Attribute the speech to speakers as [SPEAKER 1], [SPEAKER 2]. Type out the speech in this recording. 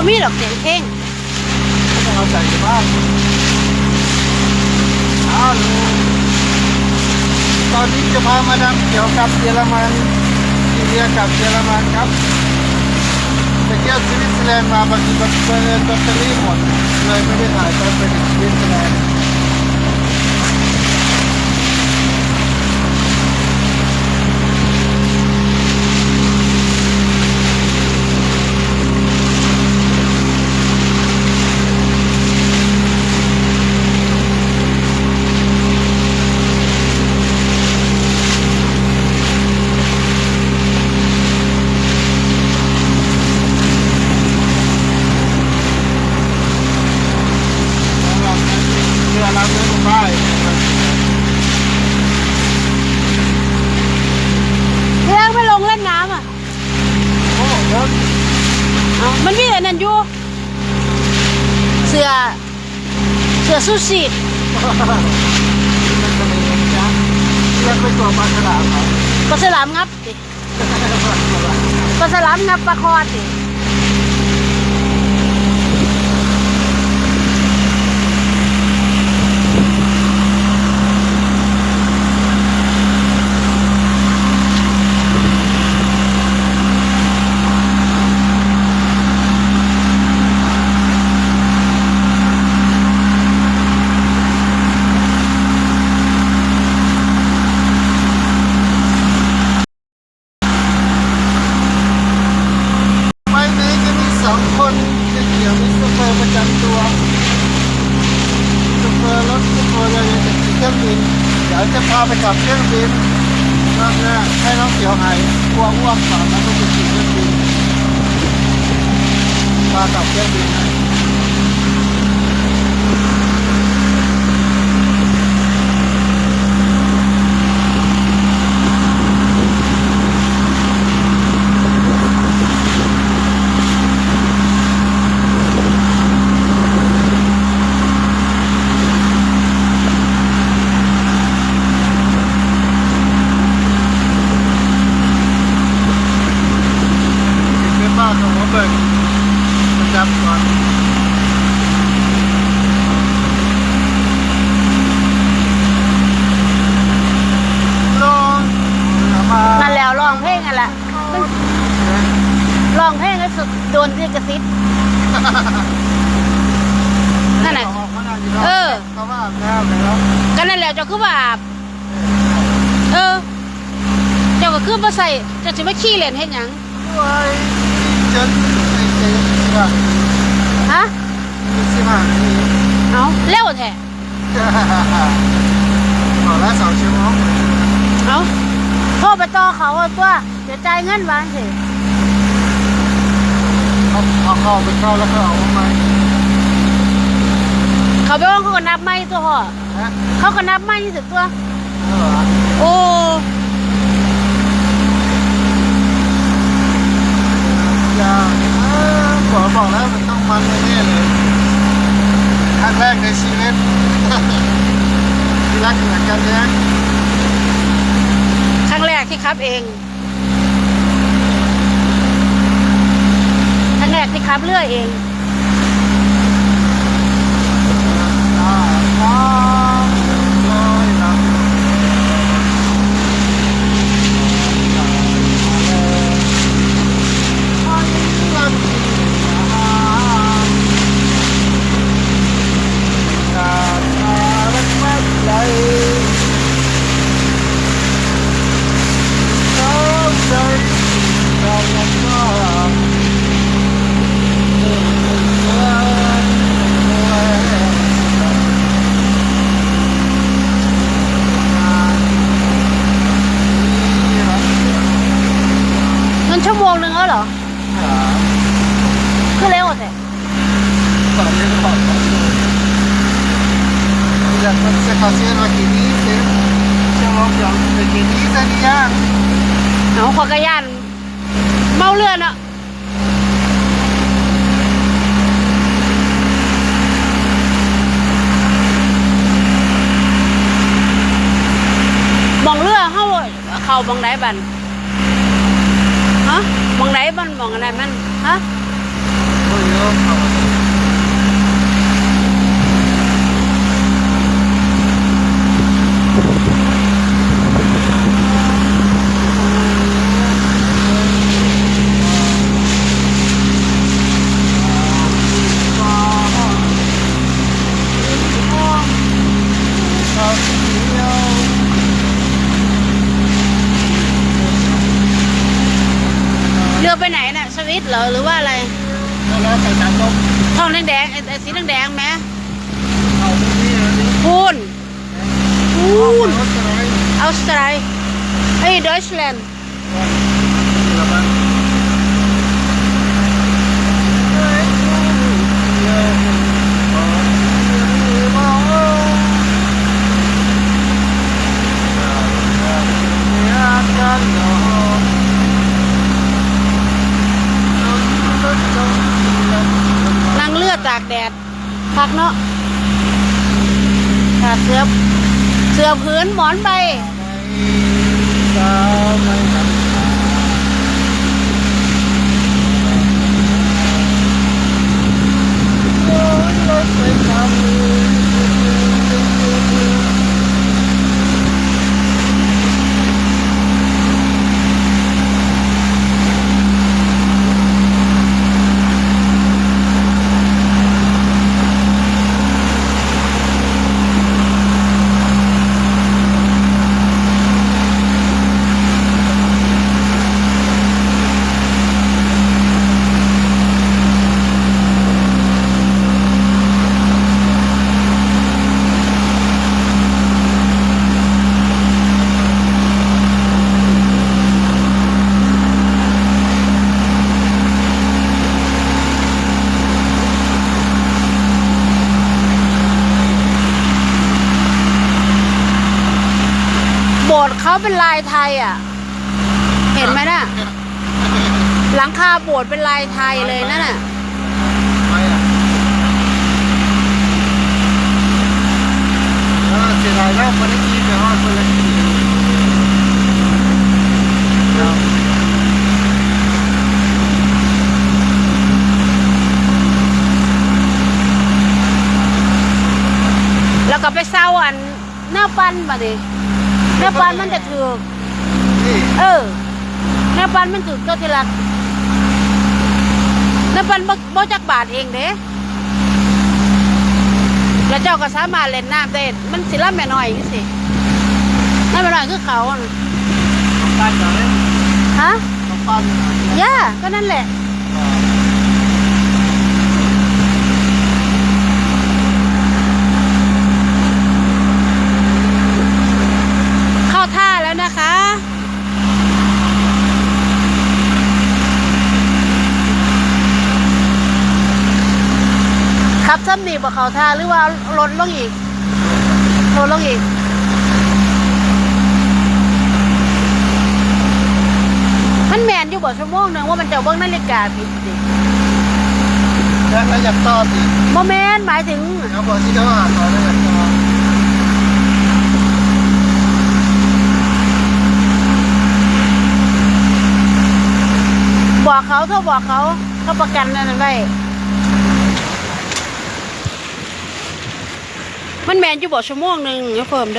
[SPEAKER 1] บ่มีดอกเสียงเพลง
[SPEAKER 2] ต้องเอาใส่บ้านเอาลูตอนนี้จะพามาดำเกี่ยวกับเยอรมันอินเดียกับเยอรมันครับไปเที่ยวสวิตเซอร์แลนด์มาบางทีก็ไปเรียนแบตเตอรี่หมดเลยไม่ได้ถ่ายตอนไปถึงสวิตเซอร์แลนด์ เสื
[SPEAKER 1] อซูชิ
[SPEAKER 2] มันจะมีนะเรียกไปตัวปลาฉลามเหรอ
[SPEAKER 1] ปลาสลามงับดิปลาสลามงับปลาคอดิ
[SPEAKER 2] รอบหน้าให้น้องเสียวหายกลัวอ้วกก่อนแล้วก็ไปขี่เครื่องบินพาขับเครื่องบินนะ เป็นบ้านของหัวเบิก ประจำก่อนลงมา
[SPEAKER 1] นั่นแล้วร้องเพลงกันแหละร้องเพลงให้สุดโดนที่กระซิบนั่นแหละเออ
[SPEAKER 2] เขาว่าอาบน้ำแล้ว
[SPEAKER 1] ก็นั่นแหละเจ้าคือว่าอาบเออ เจ้าก็คือมาใส่เจ้าจะไม่ขี้เล่นเห็นหยัง
[SPEAKER 2] ด้วยจน ไอ้เจ๊สิบห้า
[SPEAKER 1] ฮะ
[SPEAKER 2] สิบห้านาที
[SPEAKER 1] เอาเร็วแท้
[SPEAKER 2] ขอละสองชั่วโมง
[SPEAKER 1] เอาโทรไปต่อเขาเอาตัวเดี๋ยวจ่ายเงินวางสิ
[SPEAKER 2] เอาเอาเข้าไปเข้าแล้วก็เอาออกมา
[SPEAKER 1] เขาไปว่างเขาก็นับไม่ตัวห่อ
[SPEAKER 2] ฮะ
[SPEAKER 1] เขาก็นับไม่ยี่สิบตัว
[SPEAKER 2] เออ
[SPEAKER 1] โอ้
[SPEAKER 2] อย่าเออ บอกแล้วมันต้องมันแน่เลยครั้งแรกในชีวิตที่รักเหมือนกันนะ
[SPEAKER 1] ครั้งแรกที่ขับเองครั้งแรกที่ขับเรือเอง
[SPEAKER 2] อ่าอ่าลอยลำ
[SPEAKER 1] มันชั่วโมงหนึ่งแล้วเหรอคือเร็วแท้
[SPEAKER 2] se facevano che dite, siamo pronti che dite di anni.
[SPEAKER 1] เอาขอกระยานเมาเรือนาะมองเรือเข้าเขาบองไหนบัน มองอะไรมันฮะ
[SPEAKER 2] Poi io อเขา
[SPEAKER 1] เรือไปไหนน่ะสวิต เหรอหรือว่าอะไร
[SPEAKER 2] แล้วใส่ตามลม
[SPEAKER 1] ท้องแดงๆไอ้ไอ้สีแดงๆไหม
[SPEAKER 2] เขาไม่มีอันนี้
[SPEAKER 1] พูนพูน
[SPEAKER 2] รถอะไร
[SPEAKER 1] ออสเตรเลียไอ้ดอยส์แลนด์
[SPEAKER 2] ระวังกัน
[SPEAKER 1] นั่งเรือตากแดดพักเนาะ เสื้อเสื้อพื้นหมอนใบโบสถ์ เขาเป็นลายไทยอะ เห็นไหมน่ะ หลังคาโบสถ์เป็นลายไทยเลยนั่นน่ะ
[SPEAKER 2] เสียดายแล้วคนละทีไปฮอดคนละขี่
[SPEAKER 1] แล้วก็ไปเศร้าอันหน้าปั้นมาดิ หน้าปันมันจะถือก
[SPEAKER 2] นี่
[SPEAKER 1] เออหน้าปันมันถือกเจ้าที่รักหน้าปันบ่บ่จักบาทเองเด้แล้วเจ้าก็สามารถเล่นน้ำได้มันสิละแม่น้อยจังสิน้าแม่น้อยคือเขาอะน่ะ
[SPEAKER 2] ต้องการจะเล่น
[SPEAKER 1] ฮะ
[SPEAKER 2] ต้องการ
[SPEAKER 1] ย่าก็นั่นแหละ เข้าท่าแล้วนะคะ ขับซ้ำดีบ่ เข้าท่าหรือว่าลดลงอีกลดลงอีกมันแมนอยู่บ่ชั่วโมงหนึงว่ามันจะเบิ่งนาฬิกาผิดสิ
[SPEAKER 2] แล้วอยากต่อสิ
[SPEAKER 1] บ่แมนหมายถึง
[SPEAKER 2] เขาบอกที่เขาหาต่อแล้วอยากต่อ
[SPEAKER 1] บอกเขาเท่าบอกเขาเขาประกันนั่นไว้ มันแมนอยู่บ่ชั่วโมงหนึ่งเดี๋ยวเพิ่มเด้อ